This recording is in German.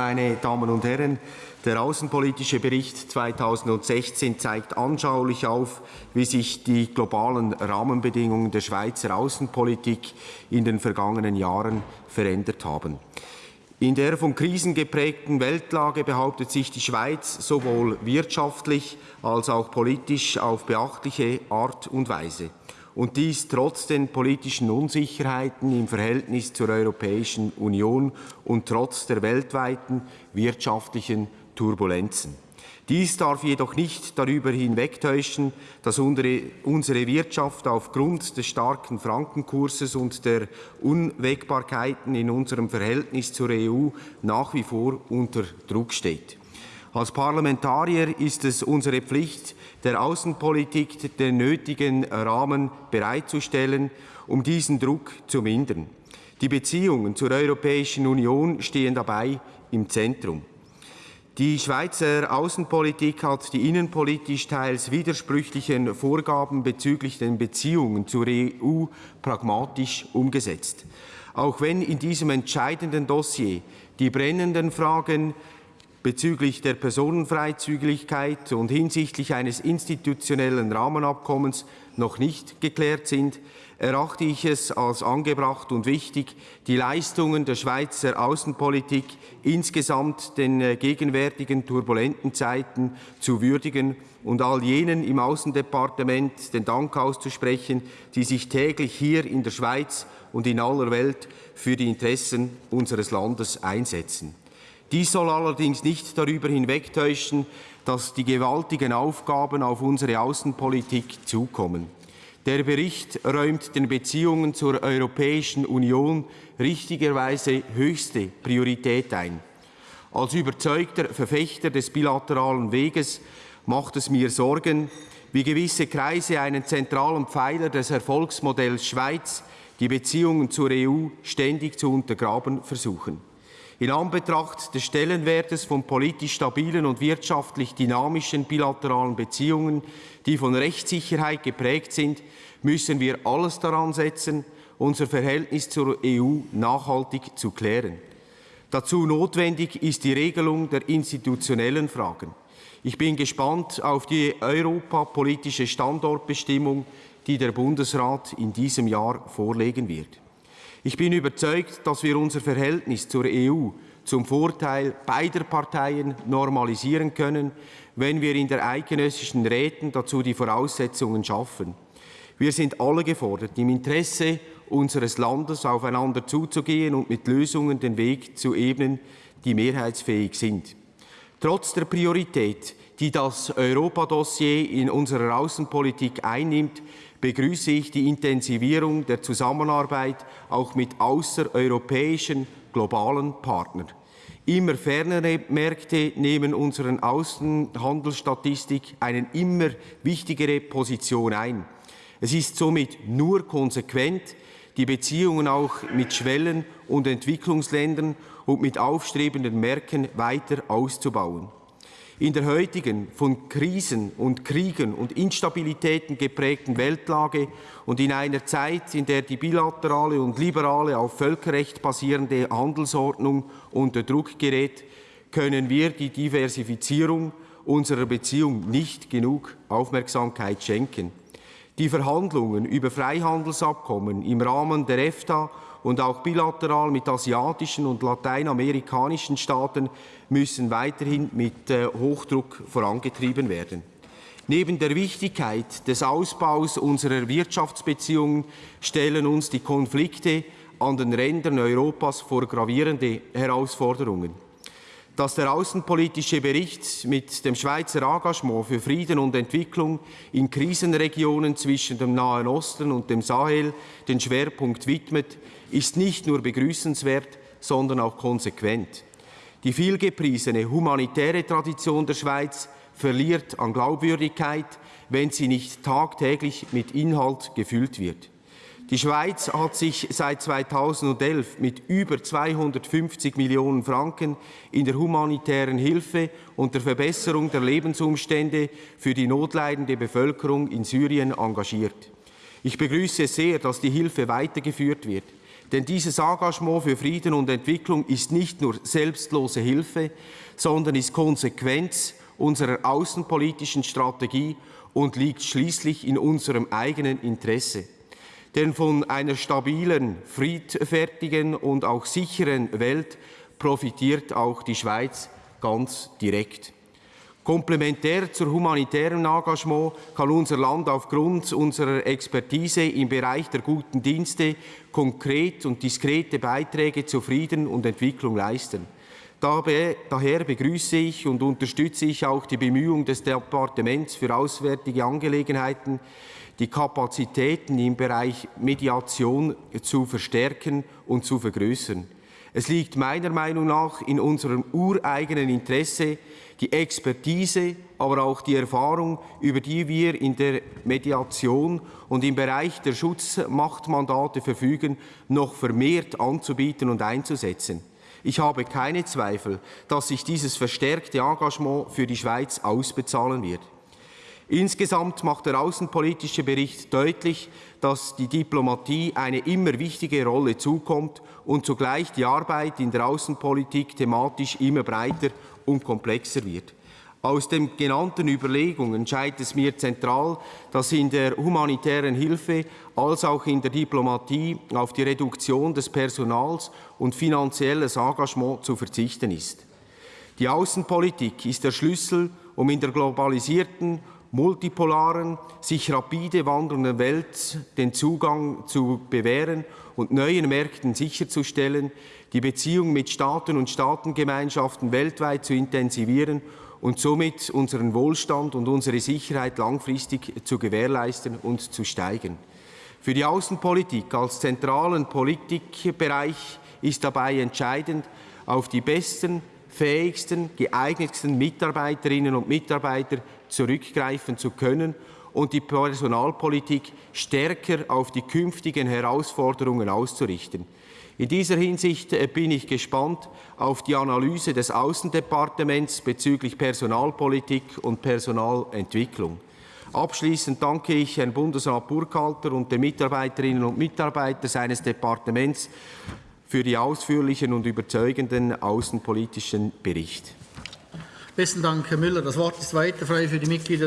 Meine Damen und Herren, der Außenpolitische Bericht 2016 zeigt anschaulich auf, wie sich die globalen Rahmenbedingungen der Schweizer Außenpolitik in den vergangenen Jahren verändert haben. In der von Krisen geprägten Weltlage behauptet sich die Schweiz sowohl wirtschaftlich als auch politisch auf beachtliche Art und Weise und dies trotz den politischen Unsicherheiten im Verhältnis zur Europäischen Union und trotz der weltweiten wirtschaftlichen Turbulenzen. Dies darf jedoch nicht darüber hinwegtäuschen, dass unsere Wirtschaft aufgrund des starken Frankenkurses und der Unwägbarkeiten in unserem Verhältnis zur EU nach wie vor unter Druck steht. Als Parlamentarier ist es unsere Pflicht, der Außenpolitik den nötigen Rahmen bereitzustellen, um diesen Druck zu mindern. Die Beziehungen zur Europäischen Union stehen dabei im Zentrum. Die Schweizer Außenpolitik hat die innenpolitisch teils widersprüchlichen Vorgaben bezüglich den Beziehungen zur EU pragmatisch umgesetzt. Auch wenn in diesem entscheidenden Dossier die brennenden Fragen bezüglich der Personenfreizügigkeit und hinsichtlich eines institutionellen Rahmenabkommens noch nicht geklärt sind, erachte ich es als angebracht und wichtig, die Leistungen der Schweizer Außenpolitik insgesamt den äh, gegenwärtigen turbulenten Zeiten zu würdigen und all jenen im Außendepartement den Dank auszusprechen, die sich täglich hier in der Schweiz und in aller Welt für die Interessen unseres Landes einsetzen. Dies soll allerdings nicht darüber hinwegtäuschen, dass die gewaltigen Aufgaben auf unsere Außenpolitik zukommen. Der Bericht räumt den Beziehungen zur Europäischen Union richtigerweise höchste Priorität ein. Als überzeugter Verfechter des bilateralen Weges macht es mir Sorgen, wie gewisse Kreise einen zentralen Pfeiler des Erfolgsmodells Schweiz, die Beziehungen zur EU, ständig zu untergraben versuchen. In Anbetracht des Stellenwertes von politisch stabilen und wirtschaftlich dynamischen bilateralen Beziehungen, die von Rechtssicherheit geprägt sind, müssen wir alles daran setzen, unser Verhältnis zur EU nachhaltig zu klären. Dazu notwendig ist die Regelung der institutionellen Fragen. Ich bin gespannt auf die europapolitische Standortbestimmung, die der Bundesrat in diesem Jahr vorlegen wird. Ich bin überzeugt, dass wir unser Verhältnis zur EU zum Vorteil beider Parteien normalisieren können, wenn wir in der eidgenössischen Räten dazu die Voraussetzungen schaffen. Wir sind alle gefordert, im Interesse unseres Landes aufeinander zuzugehen und mit Lösungen den Weg zu ebnen, die mehrheitsfähig sind. Trotz der Priorität, die das Europadossier in unserer Außenpolitik einnimmt, begrüße ich die Intensivierung der Zusammenarbeit auch mit außereuropäischen globalen Partnern. Immer fernere Märkte nehmen unseren Außenhandelsstatistik eine immer wichtigere Position ein. Es ist somit nur konsequent, die Beziehungen auch mit Schwellen- und Entwicklungsländern und mit aufstrebenden Märkten weiter auszubauen. In der heutigen, von Krisen und Kriegen und Instabilitäten geprägten Weltlage und in einer Zeit, in der die bilaterale und liberale auf Völkerrecht basierende Handelsordnung unter Druck gerät, können wir die Diversifizierung unserer Beziehung nicht genug Aufmerksamkeit schenken. Die Verhandlungen über Freihandelsabkommen im Rahmen der EFTA und auch bilateral mit asiatischen und lateinamerikanischen Staaten müssen weiterhin mit äh, Hochdruck vorangetrieben werden. Neben der Wichtigkeit des Ausbaus unserer Wirtschaftsbeziehungen stellen uns die Konflikte an den Rändern Europas vor gravierende Herausforderungen. Dass der außenpolitische Bericht mit dem Schweizer Engagement für Frieden und Entwicklung in Krisenregionen zwischen dem Nahen Osten und dem Sahel den Schwerpunkt widmet, ist nicht nur begrüßenswert, sondern auch konsequent. Die vielgepriesene humanitäre Tradition der Schweiz verliert an Glaubwürdigkeit, wenn sie nicht tagtäglich mit Inhalt gefüllt wird. Die Schweiz hat sich seit 2011 mit über 250 Millionen Franken in der humanitären Hilfe und der Verbesserung der Lebensumstände für die notleidende Bevölkerung in Syrien engagiert. Ich begrüße sehr, dass die Hilfe weitergeführt wird. Denn dieses Engagement für Frieden und Entwicklung ist nicht nur selbstlose Hilfe, sondern ist Konsequenz unserer außenpolitischen Strategie und liegt schließlich in unserem eigenen Interesse. Denn von einer stabilen, friedfertigen und auch sicheren Welt profitiert auch die Schweiz ganz direkt. Komplementär zur humanitären Engagement kann unser Land aufgrund unserer Expertise im Bereich der guten Dienste konkret und diskrete Beiträge zu Frieden und Entwicklung leisten. Daher begrüße ich und unterstütze ich auch die Bemühungen des Departements für Auswärtige Angelegenheiten, die Kapazitäten im Bereich Mediation zu verstärken und zu vergrößern. Es liegt meiner Meinung nach in unserem ureigenen Interesse, die Expertise, aber auch die Erfahrung, über die wir in der Mediation und im Bereich der Schutzmachtmandate verfügen, noch vermehrt anzubieten und einzusetzen. Ich habe keine Zweifel, dass sich dieses verstärkte Engagement für die Schweiz ausbezahlen wird. Insgesamt macht der außenpolitische Bericht deutlich, dass die Diplomatie eine immer wichtige Rolle zukommt und zugleich die Arbeit in der Außenpolitik thematisch immer breiter und komplexer wird. Aus den genannten Überlegungen scheint es mir zentral, dass in der humanitären Hilfe als auch in der Diplomatie auf die Reduktion des Personals und finanzielles Engagement zu verzichten ist. Die Außenpolitik ist der Schlüssel, um in der globalisierten, multipolaren, sich rapide wandelnden Welt den Zugang zu bewähren und neuen Märkten sicherzustellen, die Beziehung mit Staaten und Staatengemeinschaften weltweit zu intensivieren und somit unseren Wohlstand und unsere Sicherheit langfristig zu gewährleisten und zu steigern. Für die Außenpolitik als zentralen Politikbereich ist dabei entscheidend, auf die besten, fähigsten, geeignetsten Mitarbeiterinnen und Mitarbeiter zurückgreifen zu können und die Personalpolitik stärker auf die künftigen Herausforderungen auszurichten. In dieser Hinsicht äh, bin ich gespannt auf die Analyse des Außendepartements bezüglich Personalpolitik und Personalentwicklung. Abschließend danke ich Herrn Bundesrat Burkhalter und den Mitarbeiterinnen und Mitarbeitern seines Departements für die ausführlichen und überzeugenden außenpolitischen Bericht. Besten Dank, Herr Müller. Das Wort ist weiter frei für die Mitglieder